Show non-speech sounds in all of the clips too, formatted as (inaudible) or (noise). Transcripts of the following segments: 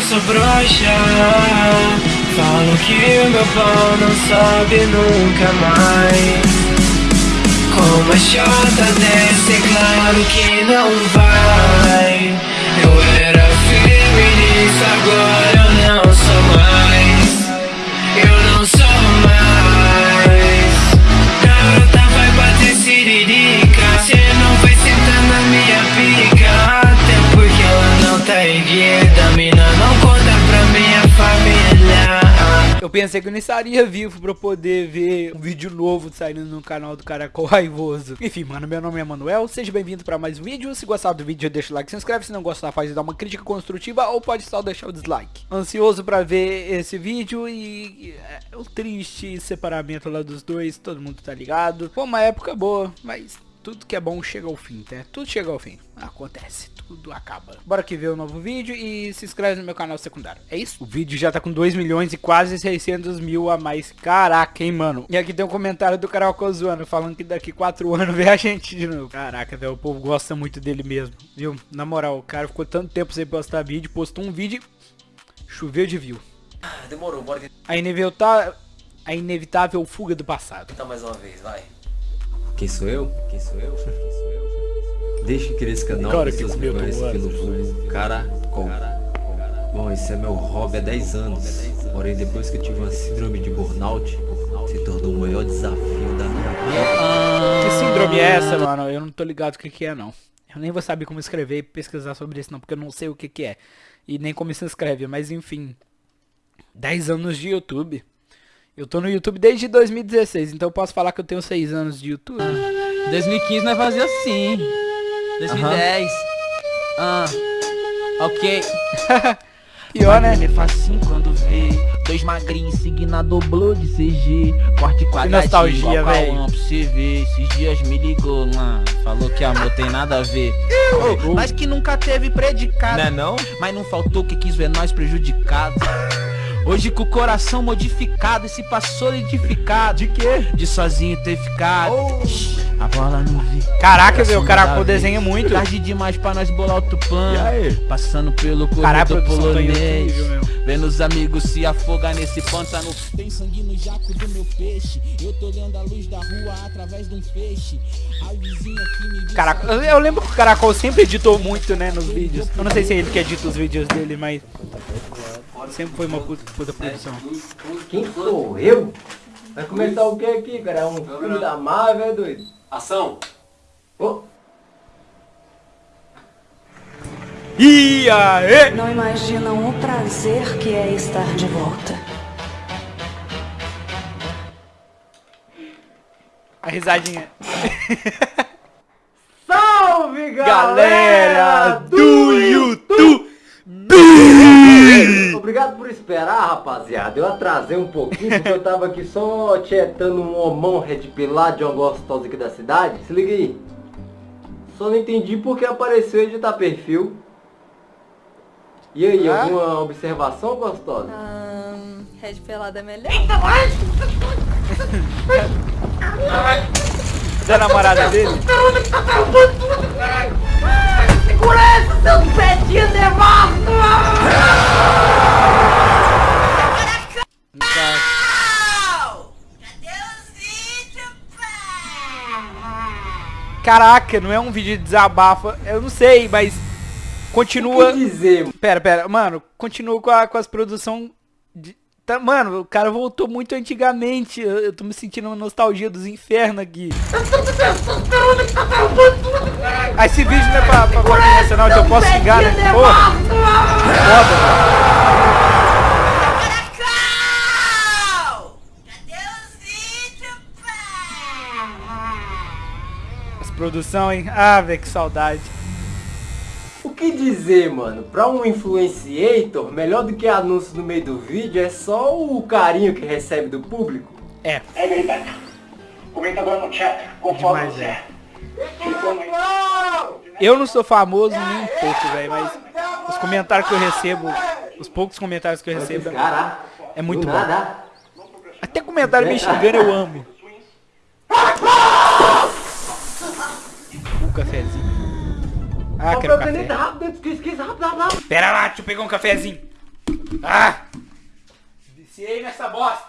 eu sou broxa. Falo que meu pau não sobe nunca mais. Como a chota desce, é claro que não vai. Eu era feminista, agora pensei que eu nem estaria vivo pra poder ver um vídeo novo saindo no canal do Caracol Raivoso. Enfim, mano, meu nome é Manuel, seja bem-vindo pra mais um vídeo. Se gostar do vídeo, deixa o like, se inscreve. Se não gostar, faz dar uma crítica construtiva ou pode só deixar o dislike. Ansioso pra ver esse vídeo e é, o triste separamento lá dos dois, todo mundo tá ligado. Foi uma época boa, mas tudo que é bom chega ao fim, tá? Tudo chega ao fim. Acontece, tudo acaba. Bora aqui ver o novo vídeo e se inscreve no meu canal secundário. É isso? O vídeo já tá com 2 milhões e quase 600 mil a mais. Caraca, hein, mano? E aqui tem um comentário do Carol zoando, falando que daqui 4 anos vê a gente de novo. Caraca, velho, o povo gosta muito dele mesmo, viu? Na moral, o cara ficou tanto tempo sem postar vídeo, postou um vídeo choveu de view. Demorou, bora A inevitável, a inevitável fuga do passado. tentar mais uma vez, vai. Quem sou eu? Quem sou eu? Quem sou eu? Deixa que esse canal Cara, pessoas que me conhecem pelo vulgo Caracol. Bom, esse é meu hobby há 10 anos. Porém, depois que eu tive uma síndrome de burnout, se tornou o maior desafio da minha vida. Que síndrome é essa, mano? Eu não tô ligado o que que é, não. Eu nem vou saber como escrever e pesquisar sobre isso, não, porque eu não sei o que que é. E nem como se escreve, mas enfim. 10 anos de YouTube. Eu tô no YouTube desde 2016, então eu posso falar que eu tenho 6 anos de YouTube. 2015 nós fazia assim. 2010. Ah. Ok. (laughs) Pior, né? Ele faz assim quando vê. Dois magrinhos seguindo a doblô de CG. Corte quadradinho nostalgia, pra você ver. Esses dias me ligou, mano. Falou que amor tem nada a ver. Ô, mas que nunca teve predicado. Não é não? Mas não faltou que quis ver nós prejudicados. Hoje com o coração modificado e se passou solidificado. De quê? De sozinho ter ficado. A bola não vi. Caraca, velho, o vez. desenha muito. Tarde demais pra nós bolar outro plano. Passando pelo corredor produção tá polonês. mesmo. Vendo os amigos se afogar nesse pântano. Tem sangue no jaco do meu peixe. Eu tô olhando a luz da rua através de um feixe. A vizinha que me Caraca, eu- lembro que o Caracol sempre editou muito, né, nos vídeos. Eu não sei se é ele que edita os vídeos dele, mas... Sempre foi uma puta, puta produção. Quem sou eu? Vai começar o que aqui, cara? É um filme da Marvel, é doido? Ação! Ô, E aí? Não imaginam o prazer que é estar de volta. A risadinha. (laughs) Salve, Galera do YouTube! Obrigado por esperar, rapaziada. Eu atrasei um pouquinho porque eu tava aqui só tietando um homão redpilado de uma gostosa aqui da cidade. Se liga aí. Só não entendi porque apareceu editar perfil. E aí, Ah? alguma observação, gostosa? Ahn, Red pelada é melhor. Da namorada dele? Caraca, não é um vídeo de desabafa. Eu não sei, mas continua. O que dizer, mano? Pera, pera, mano, continua com, a- com as produção de... tá, mano, o cara voltou muito antigamente. Eu, eu tô me sentindo uma nostalgia dos infernos aqui. Ah, esse vídeo não é pra, pra Guarda Nacional, então eu posso xingar, né? Porra! Foda, mano. As produção, hein? Ah, velho, que saudade. O que dizer, mano? Pra um influenciator, melhor do que anúncio no meio do vídeo é só o carinho que recebe do público. É, É verdade. Comenta agora no chat conforme Demais, você é. é. Eu não sou famoso nem um pouco, velho, mas os comentários que eu recebo, os poucos comentários que eu recebo, é muito bom. nada. Até comentário me xingando eu amo. Um cafezinho. Ah, quero café. rápido, rápido, rápido, rápido. Pera lá, deixa eu pegar um cafezinho. Ah! Viciei nessa bosta.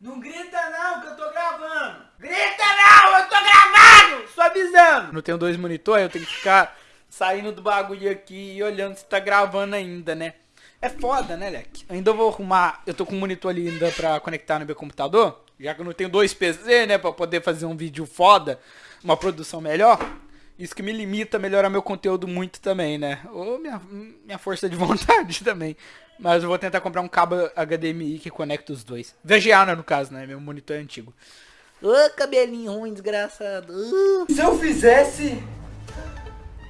Não grita não, que eu tô gravando. Grita não, eu tô gravando! Só avisando. Não tenho dois monitores, eu tenho que ficar saindo do bagulho aqui e olhando se tá gravando ainda, né? É foda, né, Leque? Ainda vou arrumar... Eu tô com um monitor ali ainda pra conectar no meu computador. Já que eu não tenho dois PC, né? Pra poder fazer um vídeo foda. Uma produção melhor. Isso que me limita a melhorar meu conteúdo muito também, né? Ou minha, minha força de (laughs) vontade também. Mas eu vou tentar comprar um cabo HDMI que conecta os dois. VGA, né, no caso, né? Meu monitor é antigo. Ô, cabelinho ruim, desgraçado. Uh. Se eu fizesse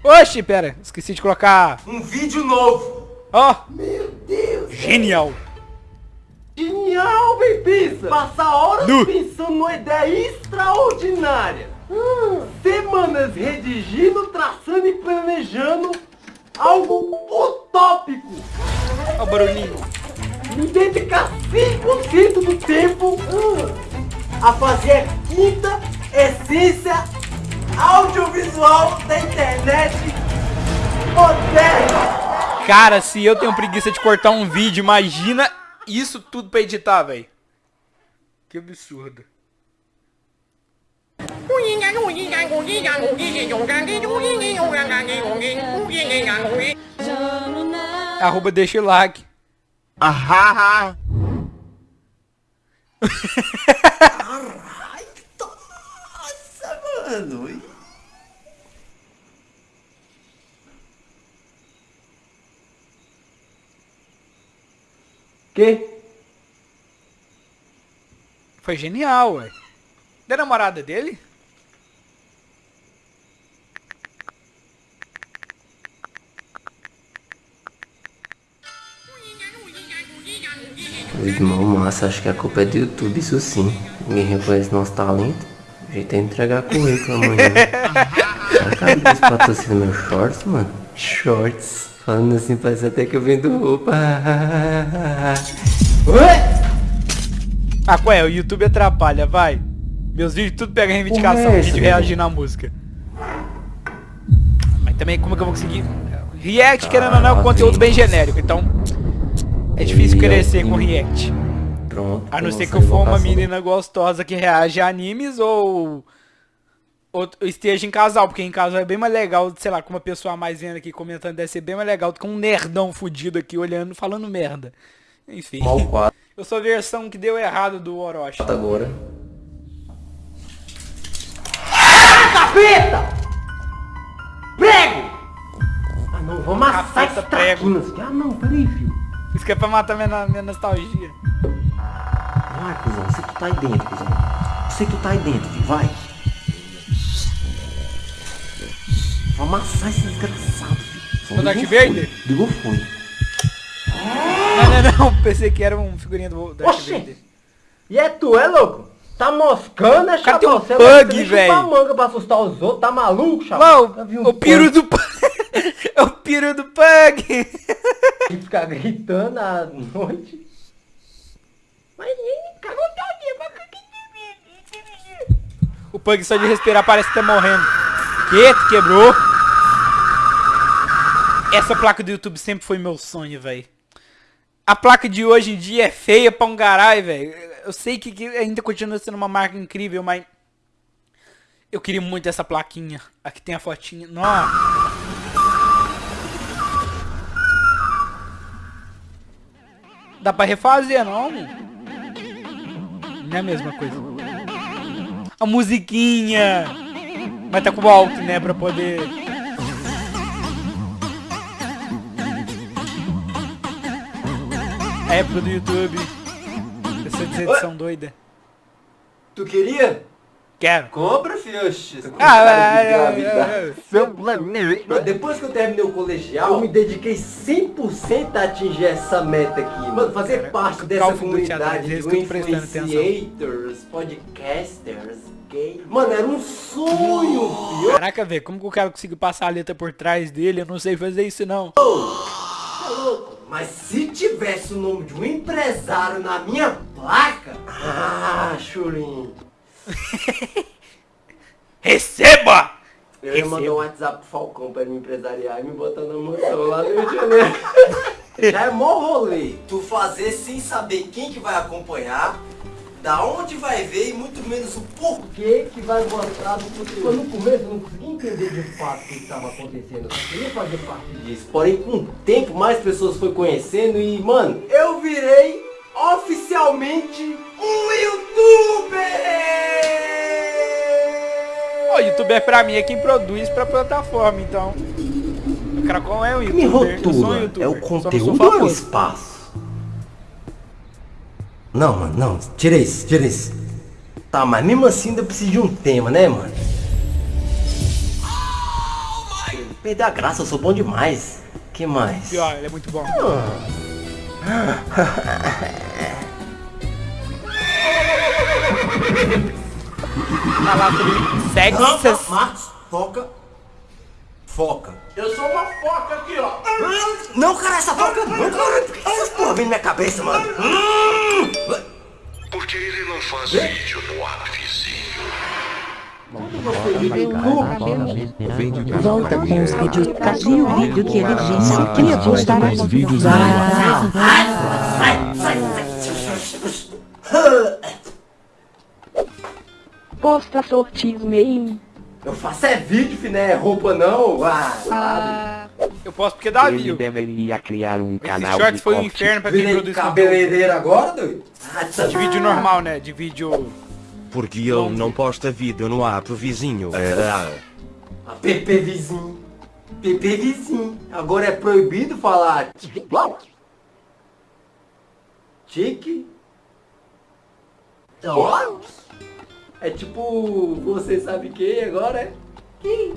Oxi, pera. Esqueci de colocar... um vídeo novo. Ó, Meu Deus. genial. Genial, bem. Passar horas Nu. pensando numa ideia extraordinária. Semanas redigindo, traçando e planejando algo utópico. Ó o barulhinho. Me dedicar 100% do tempo a fazer a quinta essência audiovisual da internet moderna. Cara, se eu tenho preguiça de cortar um vídeo, imagina isso tudo pra editar, velho. Que absurdo. Arroba deixa o like. Nossa, mano. Que? Foi genial, ué. Da namorada dele? Irmão, massa, acho que a culpa é do YouTube, isso sim. Ninguém reconhece nosso talento. O jeito (laughs) é entregar currículo amanhã. Será que a Adidas patrocina meus shorts, mano? Shorts. Falando assim, parece até que eu vendo roupa. (laughs) Ah, qual é? O YouTube atrapalha, vai. Meus vídeos tudo pega reivindicação, é velho? reagindo à música. Mas também como é que eu vou conseguir? React, querendo ou não, é um conteúdo bem genérico, então... É difícil crescer com React. Pronto. A não ser que eu for uma menina gostosa que reage a animes ou... ou esteja em casal, porque em casal é bem mais legal, sei lá, com uma pessoa mais vendo aqui comentando, deve ser bem mais legal do que um nerdão fudido aqui olhando, falando merda. Enfim. Mal quatro (laughs) Eu sou a versão que deu errado do Orochi. agora. Capeta! Prego! Ah não, vou amassar esse traquinas aqui. Ah não, peraí, filho. Isso que é pra matar minha, minha nostalgia. Vai, cuzão, você que tá aí dentro, cuzão. Você que tá aí dentro, filho, vai. Vou amassar esse desgraçado, filho. Ligou o Vader? fone. Ligou fone. Não, não, não. Pensei que era um figurinha do Darth Oxi! Vader. E é tu, é louco? Tá moscando, é Cara, tem chaval? um bug, velho. manga pra assustar os outros, tá maluco, Já viu um o piro do Pug. (laughs) é o piro do Pug. E ficar gritando à noite. Mas ele cagou O Pug só de respirar parece que tá morrendo. Que? Tu quebrou? Essa placa do YouTube sempre foi meu sonho, velho. A placa de hoje em dia é feia pra um garai, velho. Eu sei que, que ainda continua sendo uma marca incrível, mas... Eu queria muito essa plaquinha. Aqui tem a fotinha. Nossa. Dá pra refazer, não? Não é a mesma coisa. A musiquinha. Mas tá com o alto, né? Pra poder... A época do YouTube. Essa edição doida. Tu queria? Quero. Compra, essa Ah, Mas Depois que eu terminei o colegial, eu me dediquei 100% a atingir essa meta aqui. Mano, fazer Cara, parte dessa comunidade de influenciators, podcasters, gay. Mano, era um sonho, filho. Caraca, velho, como que o cara conseguiu passar a letra por trás dele? Eu não sei fazer isso, não. Tá louco? Mas se tivesse o nome de um empresário na minha placa... Ah, chulinho. (laughs) Receba! Eu ia mandar um WhatsApp pro Falcão pra ele me empresariar e me botar na mansão lá no Rio de Janeiro. (laughs) Já é mó rolê. Tu fazer sem saber quem que vai acompanhar, da onde vai ver e muito menos o porquê que vai gostar do conteúdo. No começo eu não conseguia entender de fato o que estava acontecendo. Eu queria fazer parte disso. Porém, com o tempo, mais pessoas foi conhecendo e, mano, eu virei oficialmente um youtuber! O youtuber pra mim é quem produz pra plataforma, então. O Cracon é um Me youtuber. eu sou um rotula, youtuber. é o conteúdo ou é o espaço? Não, mano, não, tira isso, tira isso. Tá, mas mesmo assim ainda preciso de um tema, né, mano? Perder a graça, eu sou bom demais. que mais? Pior, ele é muito bom. Falar sobre sexo. Marcos, foca. Foca. Eu sou uma foca aqui, ó. Não, cara, essa foca não, cara. Por que essas porra vem na minha cabeça, mano? Hum. Porque ele não faz vídeo no ar, vizinho. Volta com os vídeos. Cadê o vídeo que ele disse que ia postar? Mais vídeos Posta sortios meio. Eu faço é vídeo, né? Roupa não. Ah? Eu posso porque dá Ele view. deveria criar um Esse canal short de foi um inferno pra quem Virei produz conteúdo. cabeleireiro agora, doido? Tá. De vídeo normal, né? De vídeo... Porque ele não posta vídeo no app vizinho. A PP vizinho. PP vizinho. Agora é proibido falar. Tique. Ó. É tipo, você sabe quem agora é? Quem?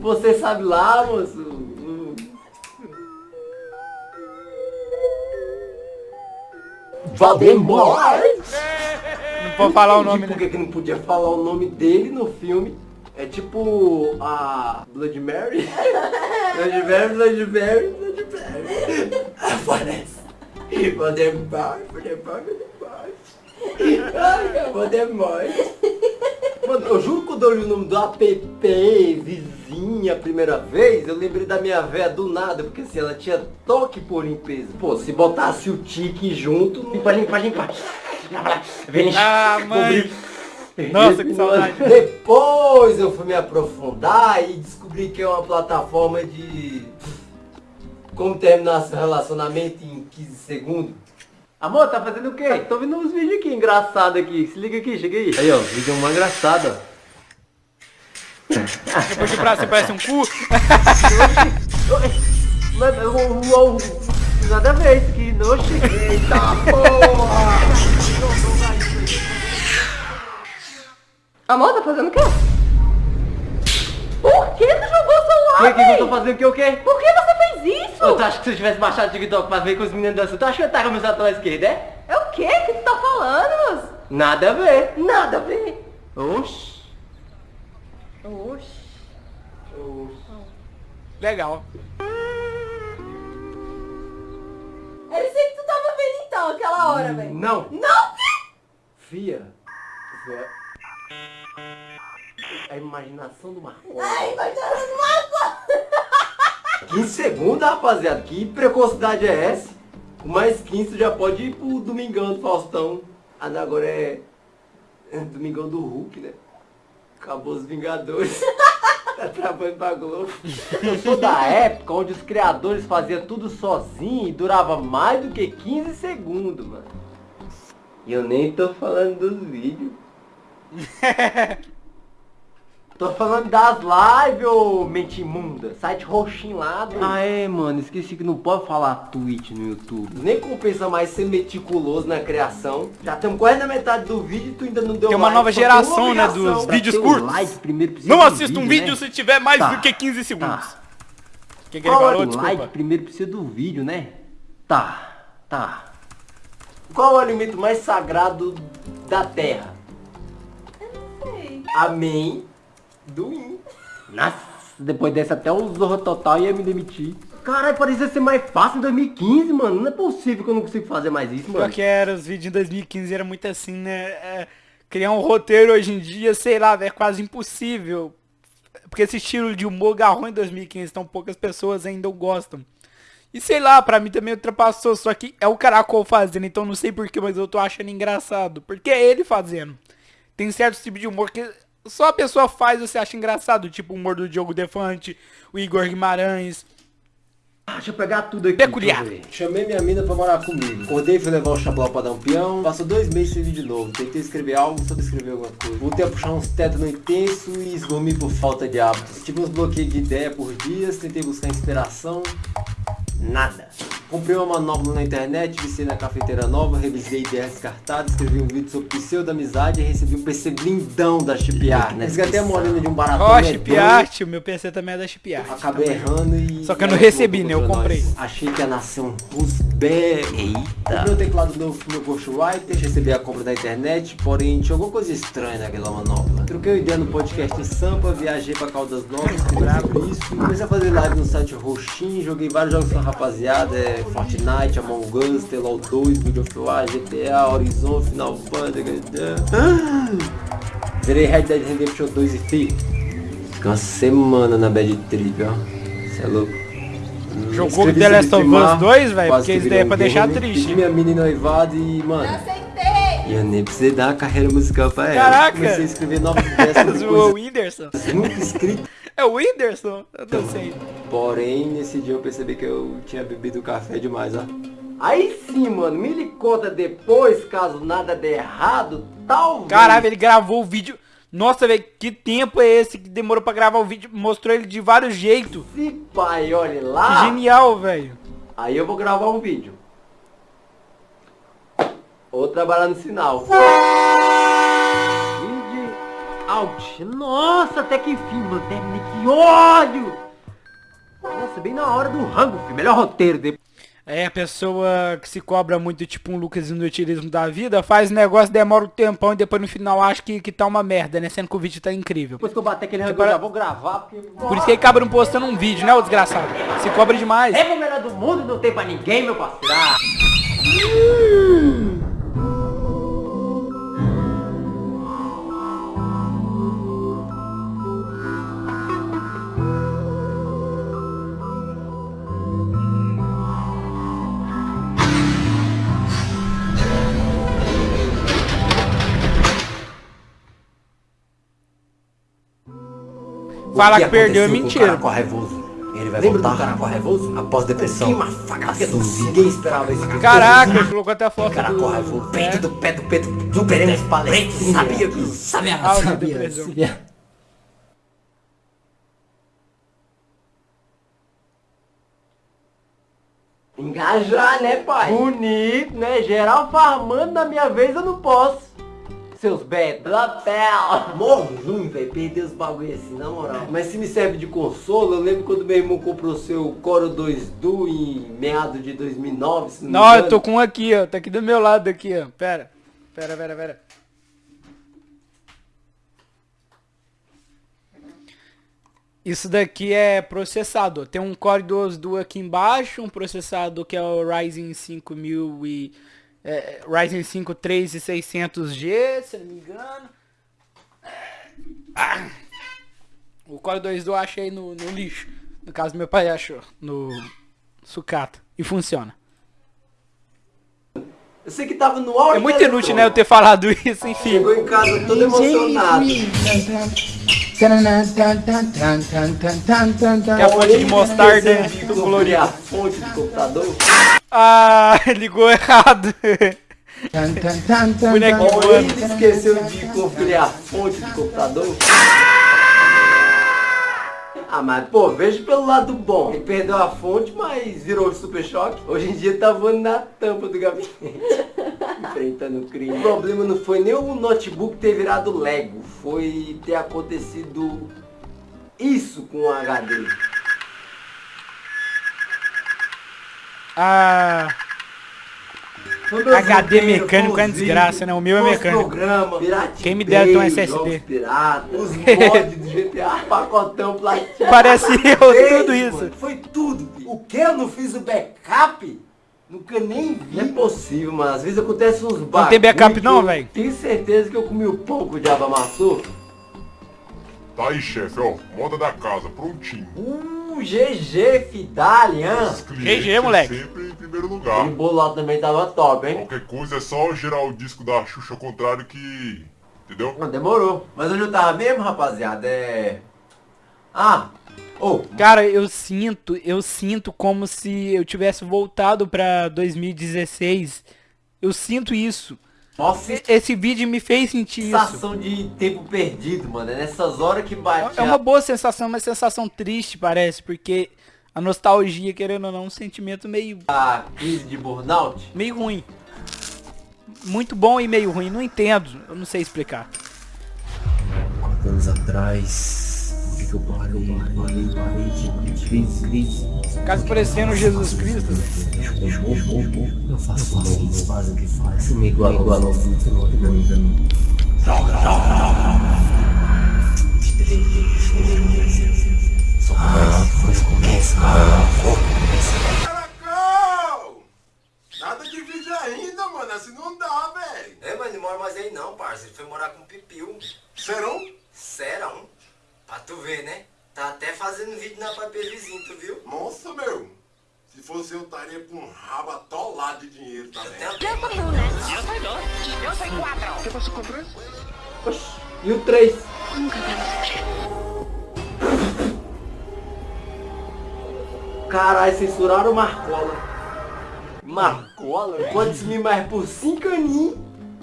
Você sabe lá, moço. Valdemar. Pode falar o nome, Por que não podia falar o nome dele no filme? É tipo a Blood Mary. (laughs) Blood Mary, Blood Mary, Blood Mary. (laughs) Aparece. Voldemort, Voldemort, Voldemort. Ai, Voldemort. Mano, eu juro que quando eu li o nome do app vizinha a primeira vez, eu lembrei da minha véia do nada, porque assim, ela tinha toque por limpeza. Pô, se botasse o tique junto, limpa, limpa, limpa. Vem, Ah, mãe. Nossa, que saudade. Depois eu fui me aprofundar e descobri que é uma plataforma de como terminar seu relacionamento em 15 segundos. Amor, tá fazendo o quê? Tô vendo uns vídeos aqui engraçados aqui. Se liga aqui, chega aí. Aí, ó, vídeo mais engraçado, ó. Depois de braço você parece um cu. Mas, eu- eu- eu- nada a ver isso aqui, não cheguei. Eita porra! Amor, tá fazendo o quê? Por que tu o O que, que eu tô fazendo aqui o quê? Por que você fez isso? Eu tu acha que se eu tivesse baixado o TikTok pra ver com os meninos dançando, tu acha que eu ia estar com o meu celular esquerdo, é? É o quê que tu tá falando? Nada a ver. Nada a ver. Oxi. Oxi. Legal. Era isso aí que tu tava vendo então, aquela hora, velho. Não. Não! Fia. Fia. A imaginação do Marcos. Ai, vai dando mágoa! 15 segundos, rapaziada. Que precocidade é essa? Com mais 15 tu já pode ir pro Domingão do Faustão. Ah, agora é... é Domingão do Hulk, né? Acabou os Vingadores. (laughs) tá trabalhando pra Globo. Eu sou da época onde os criadores faziam tudo sozinho e durava mais do que 15 segundos, mano. E eu nem tô falando dos vídeos. (laughs) Tô falando das lives, ô mente imunda. Site roxinho lá. Do... Ah, é, mano. Esqueci que não pode falar Twitch no YouTube. Nem compensa mais ser meticuloso na criação. Já estamos quase na metade do vídeo e tu ainda não deu Tem uma like. nova geração, uma né, dos Pra vídeos curtos. like, primeiro precisa Não assista um né? vídeo se tiver mais Tá. do que 15 segundos. Tá. Quem que ele Qual falou? é o Desculpa. like? Primeiro precisa do vídeo, né? Tá, tá. Qual é o alimento mais sagrado da Terra? Sei. Amém. Do in. Nossa, depois dessa até o Zorro Total ia me demitir. Caralho, parecia ser mais fácil em 2015, mano. Não é possível que eu não consigo fazer mais isso, mano. que era, os vídeos em 2015 era muito assim, né? É, criar um roteiro hoje em dia, sei lá, é quase impossível. Porque esse estilo de humor garrou em 2015, então poucas pessoas ainda gostam. E sei lá, pra mim também ultrapassou, só que é o Caracol fazendo, então não sei porquê, mas eu tô achando engraçado. Porque é ele fazendo. Tem certos tipos de humor que só a pessoa faz você acha engraçado, tipo o humor do Diogo Defante, o Igor Guimarães. Ah, deixa eu pegar tudo aqui. Peculiar. Chamei minha mina pra morar comigo. Acordei, fui levar o chablau pra dar um peão. Passou dois meses sem vídeo novo. Tentei escrever algo, só escrever alguma coisa. Voltei a puxar uns tetos no intenso e esgormi por falta de hábitos. Tive uns bloqueios de ideia por dias, tentei buscar inspiração. Nada. Comprei uma manopla na internet, viciei na cafeteira nova, revisei ideias descartadas, escrevi um vídeo sobre pseudo-amizade e recebi um PC blindão da Chip Art. Resgatei a morena de um baratão Ó, Art, o meu PC também é da Chip Art. Acabei errando e... Só que eu não recebi, né? Eu comprei. Achei que ia nascer um Rusberg. Eita. Comprei um teclado novo pro meu Ghostwriter, recebi a compra da internet, porém tinha alguma coisa estranha naquela manopla. Troquei uma ideia no podcast em Sampa, viajei pra Caldas Novas, sobre isso. Comecei a fazer live no site Roxin, joguei vários jogos com rapaziada, é, Fortnite, Among Us, Telol 2, God of War, GTA, Horizon, Final Fantasy... Zerei Red Dead Redemption 2 e fi. Fiquei uma semana na bad trip, ó. Cê é louco. Hum, Jogou The Last of Us filmar, 2, velho? quase Porque que isso daí é pra deixar triste. Minha menina noivado e, mano... E eu nem precisei dar uma carreira musical pra ela. Caraca! Comecei a escrever novas ideias sobre (laughs) o Whindersson. nunca escritas. É o Whindersson? Eu não sei. Porém, nesse dia eu percebi que eu tinha bebido café demais, ó. Aí sim, mano, me lhe conta depois, caso nada der errado, talvez... Caralho, ele gravou o vídeo. Nossa, velho, que tempo é esse que demorou pra gravar o vídeo? Mostrou ele de vários jeitos. Se pai, Que lá, genial, velho. aí eu vou gravar um vídeo. Ou trabalhar no sinal. Out. Nossa, até que enfim, mano, terminei, que ódio! Nossa, bem na hora do rango, filho. Melhor roteiro, depois... É, a pessoa que se cobra muito, tipo um Lucas Inutilismo da vida, faz negócio, demora um tempão e depois no final acha que, que tá uma merda, né? Sendo que o vídeo tá incrível. Depois que eu bater aquele rango, Separa- eu já vou gravar, porque... Por isso que ele acaba não postando um vídeo, né, o desgraçado? Se cobra demais. É o melhor do mundo, não tem pra ninguém, meu parceiro. Fala O que perdeu é o mentira. Raivoso? Ele vai Lembra do voltar Caracol Raivoso? após depressão. Que uma faca Ninguém esperava isso. Caraca, colocou até a foto Caracol do... Raivoso, peito É. do pé do peito do Pereira Palestra. Sabia que sabia, o sabia, sabia. Engajar, né, pai? Bonito, né? Geral farmando, na minha vez eu não posso. Seus. Lapel. Morro ruim, velho. Perder os bagulho assim, na moral. Mas se me serve de consolo, eu lembro quando meu irmão comprou seu Coro 2 Duo em meados de 2009, se não Não, eu tô com um aqui, ó. Tá aqui do meu lado aqui, ó. Pera. Pera, pera, pera. Isso daqui é processador. Tem um Core 2 Duo aqui embaixo, um processador que é o Ryzen 5000 e é, Ryzen 5 3600G, se não me engano. Ah. O Core 2 Duo eu achei no, no lixo. No caso meu pai achou no sucata e funciona. Eu sei que tava no auge É muito inútil, né, eu ter falado isso, enfim. Chegou em casa todo emocionado. Que é a fonte de mostarda é colorido. a fonte do computador. Ah, (laughs) ligou errado. Bonequinho voando. ele esqueceu de conferir a fonte do computador. Ah, mas pô, veja pelo lado bom. Ele perdeu a fonte, mas virou super choque. Hoje em dia tá voando na tampa do gabinete. (laughs) Enfrentando o crime. O problema não foi nem o notebook ter virado Lego. Foi ter acontecido isso com o HD. Ah, Foi meus HD mecânico é desgraça, né? O meu é mecânico. programa, Quem me dera ter um SSD. os (laughs) mods do GTA, pacotão platina. Parece eu, Fez, tudo isso. mano, Foi tudo. filho. O que eu não fiz o backup? Nunca nem vi. Não é possível, mano. Às vezes acontece uns bagulho tem backup não, velho? Tenho certeza que eu comi o pão que o diabo amassou. Tá aí, chefe, ó. Moda da casa, prontinho. GG, Fidalian. GG, moleque. Sempre em primeiro lugar. E o bolado também tava top, hein? Qualquer coisa é só girar o disco da Xuxa ao contrário que... Entendeu? Não, demorou. Mas onde eu tava mesmo, rapaziada, é... Ah, oh. Cara, eu sinto, eu sinto como se eu tivesse voltado pra 2016. Eu sinto isso. Nossa, esse vídeo me fez sentir isso. Sensação de tempo perdido, mano. É nessas horas que bate. É uma boa sensação, uma sensação triste, parece, porque a nostalgia, querendo ou não, um sentimento meio... A crise de burnout? Meio ruim. Muito bom e meio ruim, não entendo, eu não sei explicar. Quatro anos atrás, o que eu parei, parei, parei de Caso parecendo Jesus Cristo. Eu faço o que eles fazem o que faz. Me igual, igual ao futuro. Droga, droga, Só começa, começa, começa. Caracol! Nada de vídeo ainda, mano. Assim não dá, velho. É, mas não mora mais aí não, parça. Ele foi morar com o Pipiu. Serão? Serão? Pra tu ver, né? Tá até fazendo vídeo na papel vizinho, tu viu? Nossa, meu. Se fosse eu, estaria com um rabo atolado de dinheiro também. Eu tenho um, né? Eu sei dois. Eu sei quatro. Você passou com três? Oxi. E o três? Nunca Caralho, censuraram o Marcola. Marcola? Quantos mil mais por cinco aninhos?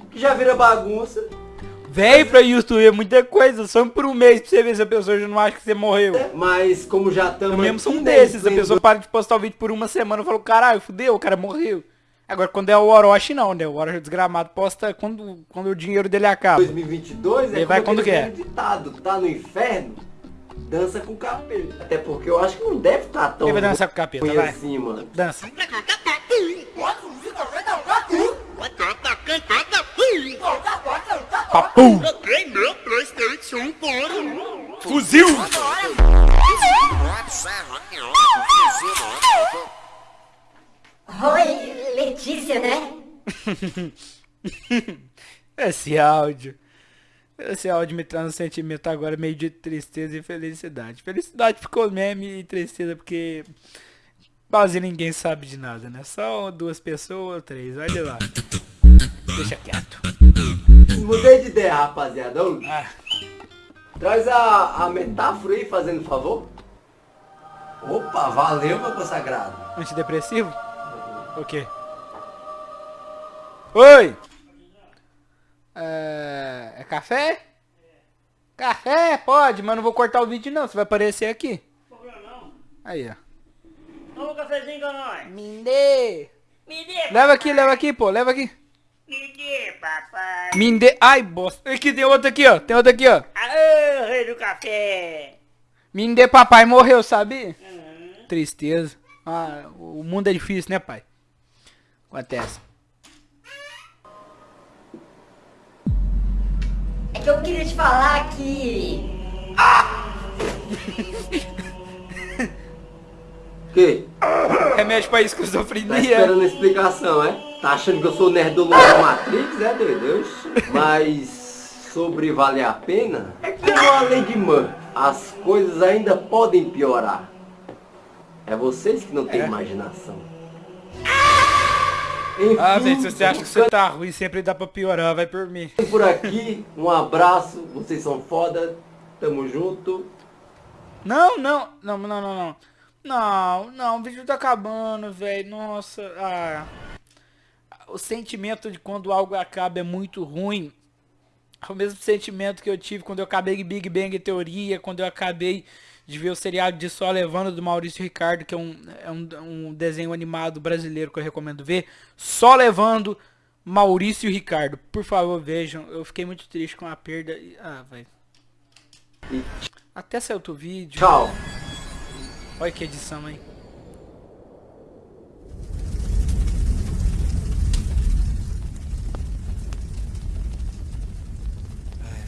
Que já vira bagunça. Véi, pra YouTube é muita coisa, só por um mês pra você ver se a pessoa já não acha que você morreu. É, mas como já estamos Eu mesmo sou um desses, a pessoa para de postar o vídeo por uma semana e falou, caralho, fudeu, o cara morreu. Agora, quando é o Orochi, não, né? O Orochi desgramado posta quando, quando o dinheiro dele acaba. 2022 é Ele vai quando quer. Ditado, tá no inferno, dança com o capeta. Até porque eu acho que não deve estar tá tão... Quem vai dançar com o capeta, vai? assim, mano. Dança. Papu! Por Fuzil! Oi, Letícia, né? (laughs) Esse áudio. Esse áudio me traz um sentimento agora meio de tristeza e felicidade. Felicidade ficou meme e tristeza porque quase ninguém sabe de nada, né? Só duas pessoas, três, olha lá. Deixa quieto. Mudei de ideia, rapaziada. Ah. Traz a, a metáfora aí, fazendo favor. Opa, valeu, meu consagrado. Antidepressivo? O quê? Oi! É... é café? Café? Pode, mas não vou cortar o vídeo não, você vai aparecer aqui. Aí, ó. Toma um cafezinho com nós. Me dê. Me dê, Leva aqui, leva aqui, pô, leva aqui. Me dê, papai. Me dê. Ai, bosta. Aqui tem outro aqui, ó. Tem outro aqui, ó. Aê, rei do café. Me dê, papai morreu, sabe? Uhum. Tristeza. Ah, o mundo é difícil, né, pai? Acontece. É que eu queria te falar que... Ah! que? Remédio pra esquizofrenia. Tá esperando explicação, é? Tá achando que eu sou nerdolão da Matrix, é doido? Mas sobre valer a pena, é que a de Man, as coisas ainda podem piorar. É vocês que não têm é. imaginação. Enfim, ah, gente, se você acha que você tá ruim, sempre dá pra piorar, vai por mim. Por aqui, um abraço, vocês são foda, tamo junto. Não, não, não, não, não, não. Não, não, o vídeo tá acabando, velho, nossa, ah. O sentimento de quando algo acaba é muito ruim. É o mesmo sentimento que eu tive quando eu acabei Big Bang Teoria, quando eu acabei de ver o seriado de Só Levando do Maurício Ricardo, que é um, é um, um desenho animado brasileiro que eu recomendo ver. Só Levando Maurício Ricardo. Por favor, vejam. Eu fiquei muito triste com a perda. Ah, vai. Até saiu outro vídeo. Tchau. Olha que edição, hein.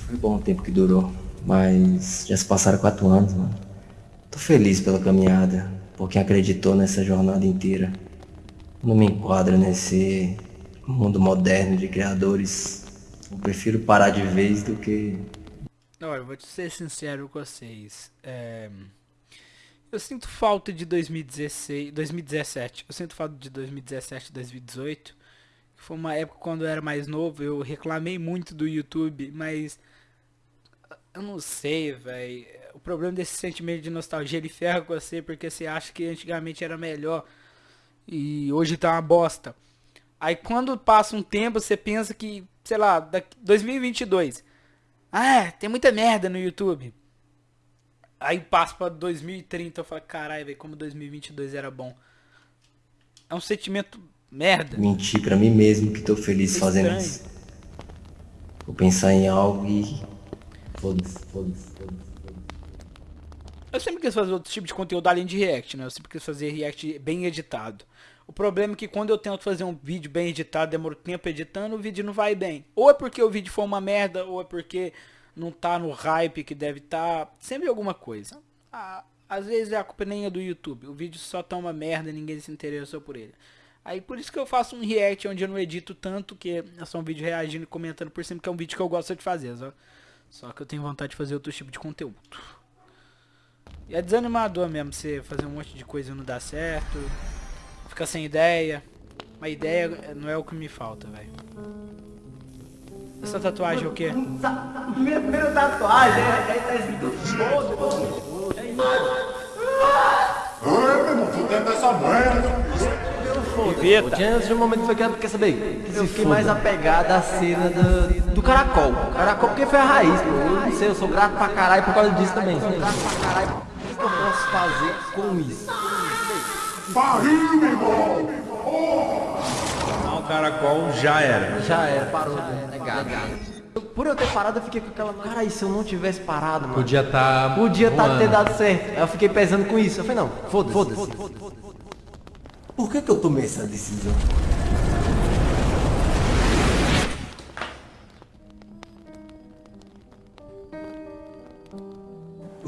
Foi bom o tempo que durou, mas já se passaram quatro anos, mano. Tô feliz pela caminhada, por quem acreditou nessa jornada inteira. Não me enquadro nesse mundo moderno de criadores. Eu prefiro parar de vez do que Olha, vou ser sincero com vocês. É, Eu sinto falta de 2016, 2017. Eu sinto falta de 2017, 2018. Que foi uma época quando eu era mais novo. Eu reclamei muito do YouTube, mas eu não sei, velho. O problema desse sentimento de nostalgia ele ferra com você porque você acha que antigamente era melhor e hoje tá uma bosta. Aí quando passa um tempo você pensa que, sei lá, daqui 2022. Ah, tem muita merda no YouTube. Aí passa pra 2030 eu falo, caralho, velho, como 2022 era bom. É um sentimento merda. Mentir pra mim mesmo que tô feliz É fazendo isso. Vou pensar em algo e. Eu sempre quis fazer outro tipo de conteúdo além de react, né? Eu sempre quis fazer react bem editado. O problema é que quando eu tento fazer um vídeo bem editado, demoro tempo editando, o vídeo não vai bem. Ou é porque o vídeo foi uma merda, ou é porque não tá no hype que deve estar. Tá. Sempre alguma coisa. Ah, às vezes a culpa nem é do YouTube. O vídeo só tá uma merda ninguém se interessou por ele. Aí por isso que eu faço um react onde eu não edito tanto, que é só um vídeo reagindo e comentando por cima, que é um vídeo que eu gosto de fazer, só. Só que eu tenho vontade de fazer outro tipo de conteúdo. E é desanimador mesmo você fazer um monte de coisa e não dar certo. Ficar sem ideia. Uma ideia não é o que me falta, velho. Essa tatuagem é o quê? Minha primeira tatuagem, é, é, tá escrito foda. É isso. Ai, meu irmão, dentro dessa merda. Antes de um momento foi que quer saber? Eu fiquei mais apegado à cena do, do caracol. Caracol porque foi a raiz, pô. Eu não sei, eu sou grato pra caralho por causa disso também. Sou grato pra caralho. O que eu posso fazer com isso? Barril, irmão. Não, o caracol já era. Já era, parou, né? negado. Por eu ter parado, eu fiquei com aquela. Cara, e se eu não tivesse parado, mano? Podia tá. Podia tá, ter dado certo. Aí eu fiquei pesando com isso. Eu falei, não, foda-se. Foda-se. Por que, que eu tomei essa decisão?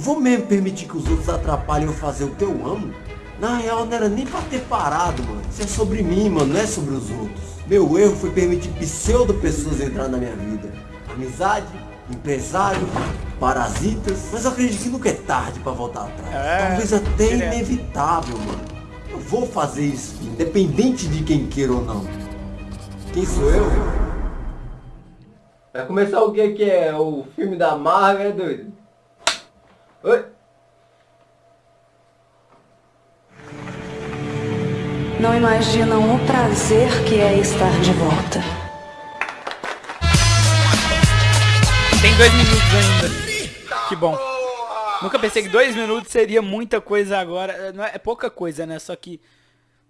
Vou mesmo permitir que os outros atrapalhem eu fazer o que eu amo? Na real não era nem pra ter parado, mano. Isso é sobre mim, mano, não é sobre os outros. Meu erro foi permitir pseudo pessoas entrar na minha vida. Amizade, empresário, parasitas. Mas eu acredito que nunca é tarde pra voltar atrás. É, Talvez até direto. inevitável, mano. Eu vou fazer isso, independente de quem queira ou não. Quem sou eu? Vai começar o que que é? O filme da Marvel, é doido? Não imaginam o prazer que é estar de volta. Tem dois minutos ainda. Que bom. Nunca pensei que dois minutos seria muita coisa agora. Não é, é pouca coisa, né? Só que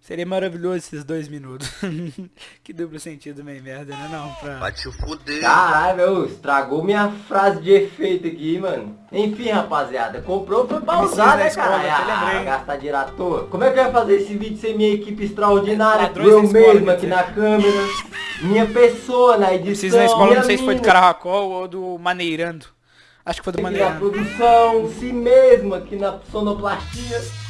seria maravilhoso esses dois minutos. (laughs) que duplo sentido meio merda, né? Não, pra... Vai te fuder. Caralho, meu, estragou minha frase de efeito aqui, mano. Enfim, rapaziada, comprou foi pra usar, né, escola, cara? até lembrei. Ah, gastar dinheiro à toa. Como é que eu ia fazer esse vídeo sem minha equipe extraordinária? Ladrões eu mesmo aqui na câmera. Minha pessoa na edição. Preciso na escola, não sei se foi do Caracol ou do Maneirando. Acho que foi do Maneirando. produção, si mesmo aqui na sonoplastia.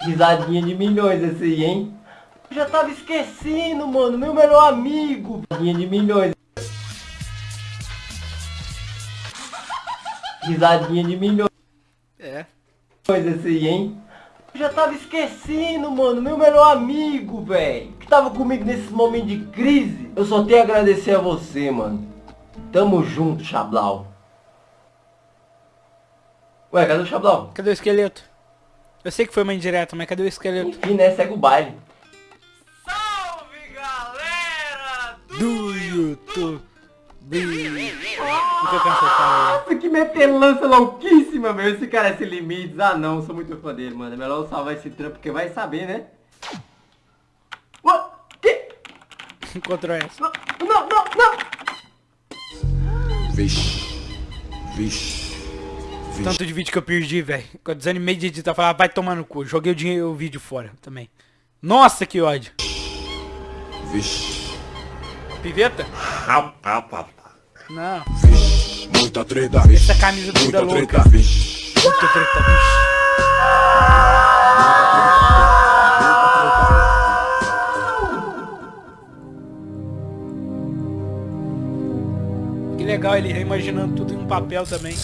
Risadinha de milhões esse aí, hein? Eu já tava esquecendo, mano, meu melhor amigo. Risadinha de milhões. Risadinha de milhões É. esse aí, hein? Eu já tava esquecendo, mano, meu melhor amigo, velho. Que tava comigo nesses momentos de crise. Eu só tenho a agradecer a você, mano. Tamo junto, Chablau. Ué, cadê o Chablau? Cadê o esqueleto? Eu sei que foi uma indireta, mas cadê o esqueleto? Enfim, né? Segue o baile. Do YouTube. Nunca cansei de falar. Nossa, que metelança louquíssima, meu. Esse cara é sem limites. Ah, não, sou muito fã dele, mano. É melhor eu salvar esse trampo, porque vai saber, né? Ué, que? Encontrou essa. Não, não, não! Vixe. Vixe. Tanto de vídeo que eu perdi, velho. Eu desanimei de editar, falar, vai tomar no cu. Joguei o, dinheiro, o vídeo fora também. Nossa, que ódio. Vixe. Piveta? Não. Vixe. Muita treta, Essa camisa do Muita louca. treta, vixe. Muita treta, bicho. ele reimaginando tudo em um papel também.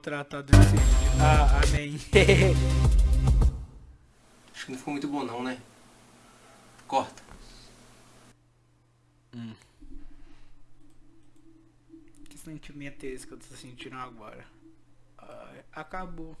Foi maltratada nesse vídeo. Ah, amém. (laughs) Acho que não ficou muito bom não, né? Corta. Hum. Que sentimento é esse que eu tô sentindo agora? Ai, acabou.